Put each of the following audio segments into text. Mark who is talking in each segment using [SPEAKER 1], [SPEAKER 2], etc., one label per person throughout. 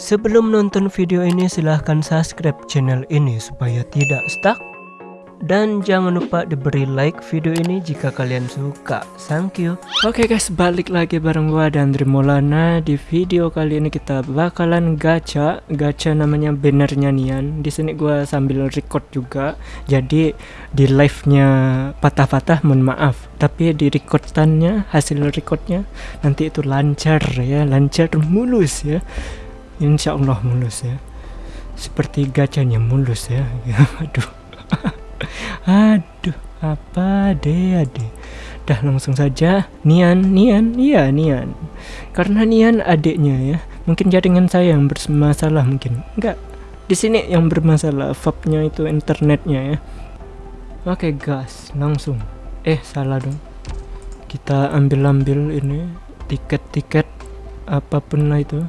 [SPEAKER 1] Sebelum nonton video ini silahkan subscribe channel ini supaya tidak stuck dan jangan lupa diberi like video ini jika kalian suka. Thank you. Oke okay guys, balik lagi bareng gua dan Maulana. Di video kali ini kita bakalan gacha. Gacha namanya bannernya Nian. Di sini gua sambil record juga. Jadi di live-nya patah-patah mohon maaf. Tapi di recordannya, hasil recordnya nanti itu lancar ya, lancar mulus ya. Insya Allah mulus ya. Seperti gacanya mulus ya. Aduh. Aduh, apa deh ade. Dah langsung saja Nian, Nian, iya Nian. Karena Nian adiknya ya. Mungkin jaringan saya yang bermasalah mungkin. Enggak. Di sini yang bermasalah fabnya itu internetnya ya. Oke, gas, langsung. Eh, salah dong. Kita ambil-ambil ini tiket-tiket apa pun lah itu.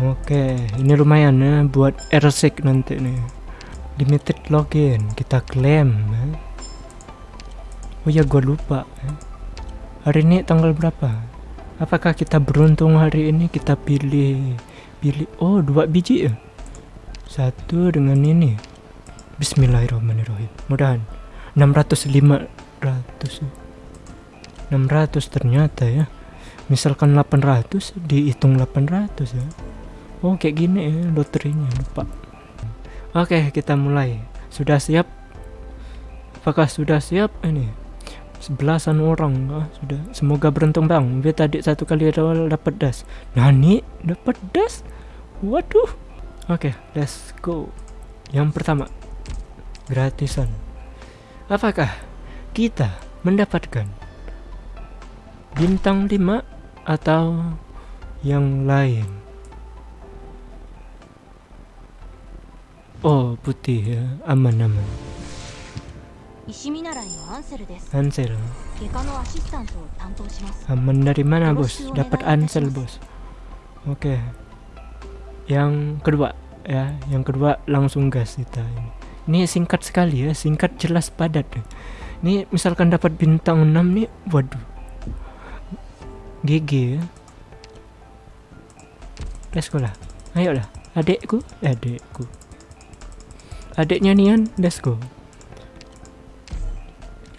[SPEAKER 1] Oke, ini lumayan ya buat airsec nanti nih. Limited login kita klaim ya. oh ya gue lupa ya. hari ini tanggal berapa? Apakah kita beruntung hari ini kita pilih pilih oh dua biji ya satu dengan ini. Bismillahirrahmanirrahim. Mudahan. 600 500 600 ternyata ya. Misalkan 800 dihitung 800 ya oh kayak gini ya loterinya lupa Oke, kita mulai. Sudah siap? Apakah sudah siap ini? Sebelasan orang ah, sudah. Semoga beruntung bang. Biar tadi satu kali dapat das. Nani dapat das? Waduh. Oke, let's go. Yang pertama, gratisan. Apakah kita mendapatkan bintang 5 atau yang lain? Oh, putih ya. Aman, aman. Ansel. Aman dari mana, Bos? Dapat Ansel, Bos. Oke. Okay. Yang kedua ya, yang kedua langsung gas kita ini. Ini singkat sekali ya, singkat jelas padat. Ini misalkan dapat bintang 6 nih, waduh. GG ya. Let's go lah. Ayolah, adekku, adekku adiknya Nian let's go.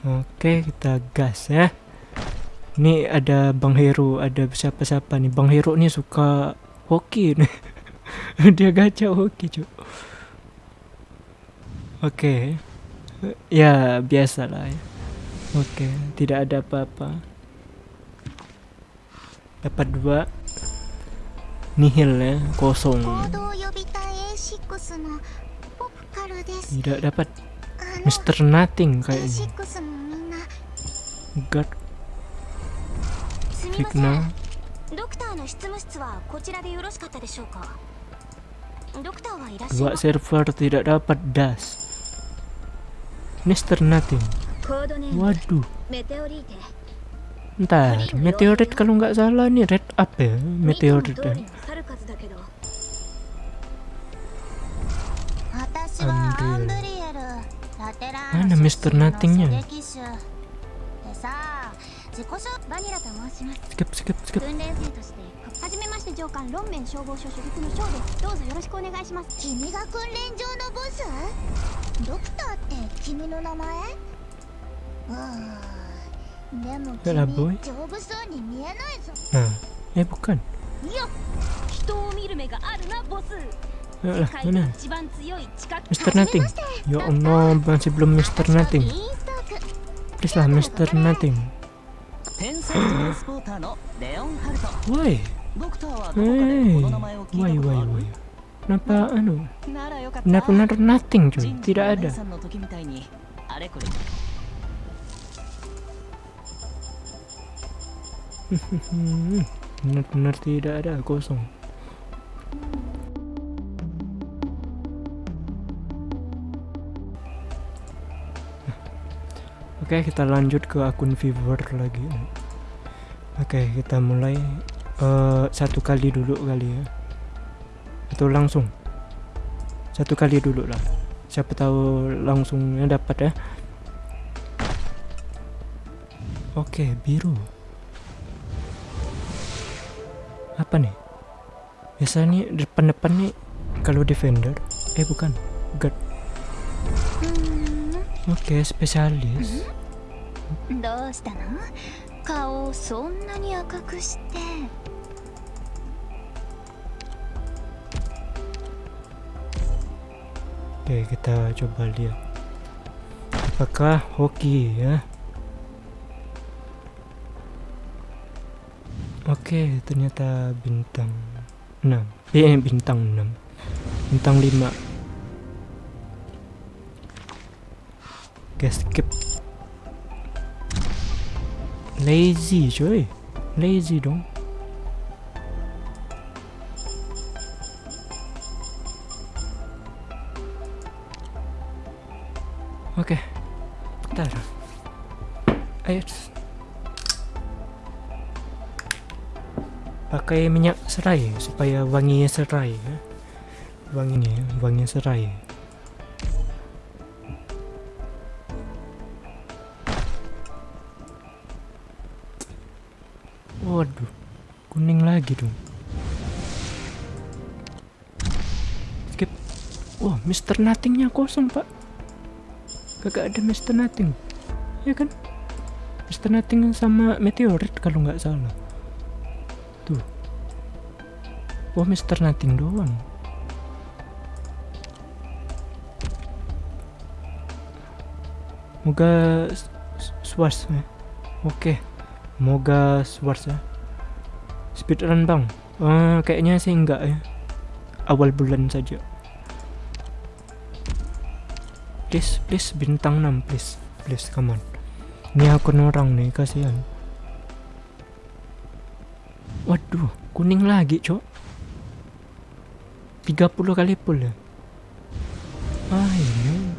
[SPEAKER 1] Oke kita gas ya. Ini ada Bang Hero ada siapa-siapa nih. Bang Hero nih suka hoki nih. Dia gacha hoki cuy oke. Ya biasa lah ya. Oke tidak ada apa-apa. Dapat dua. Nihil ya kosong tidak dapat. Mr. Nothing kayaknya. God.
[SPEAKER 2] Figna Dua
[SPEAKER 1] server tidak dapat das. Mr. Nothing.
[SPEAKER 2] Waduh.
[SPEAKER 1] Ntar, meteorit kalau nggak salah nih red up ya Meteorit ya はアンブ
[SPEAKER 2] リエルラテラ
[SPEAKER 1] なミスターナティングやん。で
[SPEAKER 2] さあ自己紹バニラと申します。
[SPEAKER 1] スキップスキップスキップ。
[SPEAKER 2] 訓練生としてはめまして上官ロンメン消防署所属のですどうぞよろしくお願いします。君が訓
[SPEAKER 3] 練場のボス？ドクタ
[SPEAKER 2] ーって君の名前？うんでも
[SPEAKER 1] 君丈
[SPEAKER 2] 夫そうに見えないぞ。
[SPEAKER 1] ああえ、僕いや
[SPEAKER 2] 人を見る目があるなボス。
[SPEAKER 1] Ayolah, mana?
[SPEAKER 2] Mr. Nothing.
[SPEAKER 1] Ya Allah, masih belum Mr. Nothing. Please lah, Mr. Nothing. Why?
[SPEAKER 4] Hey,
[SPEAKER 1] why, why, why? Kenapa anu? Benar-benar nothing cuy, tidak ada. Benar-benar tidak ada, kosong. Oke kita lanjut ke akun viewer lagi Oke kita mulai uh, satu kali dulu kali ya atau langsung satu kali dulu lah siapa tahu langsungnya dapat ya Oke biru apa nih Biasanya depan-depan nih kalau defender. Eh bukan. Guard.
[SPEAKER 2] うーん
[SPEAKER 1] Oke, spesialis.
[SPEAKER 2] どうしたの顔をそんなに赤くして
[SPEAKER 1] Oke, kita coba lihat. Apakah hoki ya? Oke, ternyata bintang 6. Eh, bintang 6. Bintang 5. Oke, skip. Lazy, coy. Lazy dong. Oke. Bentar. Ayo. Pakai minyak serai supaya wangi serai ya. Wanginya, wangi serai. Waduh, kuning lagi dong. Skip. Wah, Mr. Nothingnya kosong, Pak. Kagak ada Mr. Nothing. Ya kan? Mr. Nothing sama meteorit kalau nggak salah. Tuh. Wah, Mr. Nothing doang. Moga swas. Oke. Moga swas ya. Speedrun bang. Eh, kayaknya sih enggak ya. Awal bulan saja. Please, please bintang 6 please. Please come on. Ini akun orang nih kasihan. Waduh, kuning lagi, Cok. 30 kali pull ya. Ah, ini.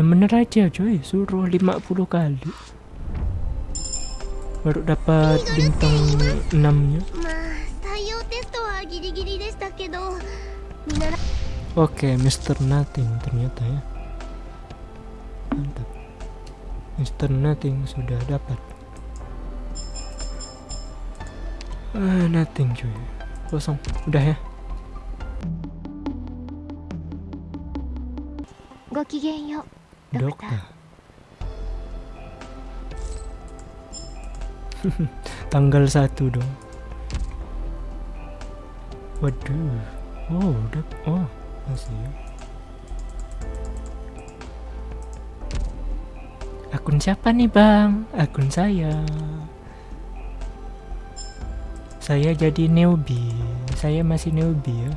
[SPEAKER 1] Yang bener aja, coy. Suruh 50 kali Baru dapat bintang 6-nya.
[SPEAKER 3] ま
[SPEAKER 2] あ採用テストはギリ
[SPEAKER 3] ギ
[SPEAKER 2] リで
[SPEAKER 3] したけど
[SPEAKER 2] 見習
[SPEAKER 1] Oke, Mr. Nothing ternyata ya. Mantap. Mr. Nothing sudah dapat. Ah, nothing cuy. Kosong. Udah ya.
[SPEAKER 2] ごきげんようドクタ
[SPEAKER 1] ー Tanggal 1 dong. Waduh. Oh, udah. Oh, masih ya. Akun siapa nih, Bang? Akun saya. Saya jadi newbie. Saya masih newbie ya.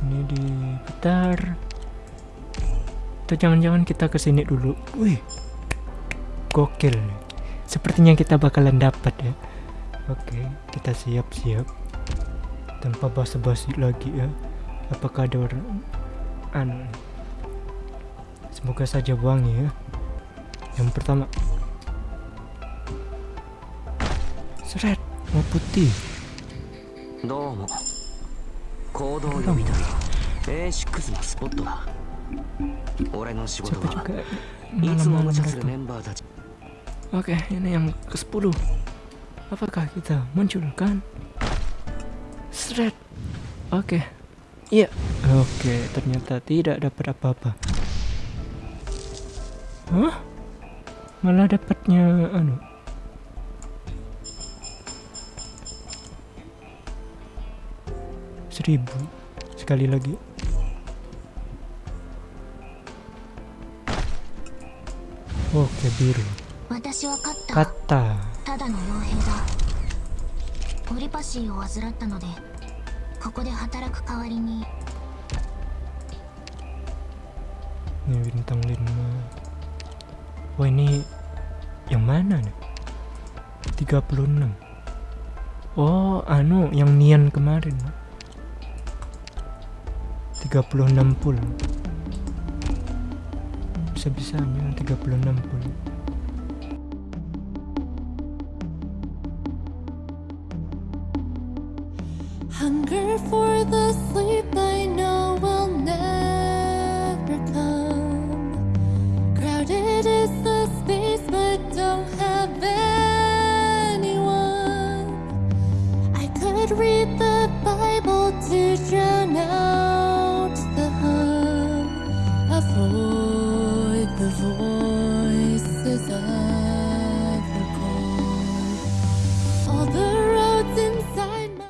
[SPEAKER 1] Ini diputar. Atau jangan-jangan kita ke sini dulu. Wih, gokil Sepertinya kita bakalan dapat ya. Oke, kita siap-siap. Tanpa basa-basi lagi ya. Apakah ada orang? Anu. Semoga saja wangi ya. Yang pertama. Seret, mau putih.
[SPEAKER 5] どうも行動呼び台 A6 のスポットだ俺の仕事 Siapa は
[SPEAKER 1] juga いつも malam-malam 無茶する datang. メ
[SPEAKER 5] ンバーたち
[SPEAKER 1] Oke, ini yang ke-10. Apakah kita munculkan? Seret. Oke. Iya. Oke, ternyata tidak dapat apa-apa. Hah? Malah dapatnya anu. Seribu sekali lagi. Oke, biru.
[SPEAKER 2] 私は勝った
[SPEAKER 1] Kata.
[SPEAKER 2] ただの傭兵だオリパシーを患ったのでここで働く代わりに
[SPEAKER 1] Ini bintang 5 Wah ini Yang mana nih 36 Oh anu Yang Nian kemarin 36 pul Bisa-bisanya 36 pul
[SPEAKER 6] Hunger for the sleep I know will never come. Crowded is the space, but don't have anyone. I could read the Bible to drown out the hum. Avoid the voices of.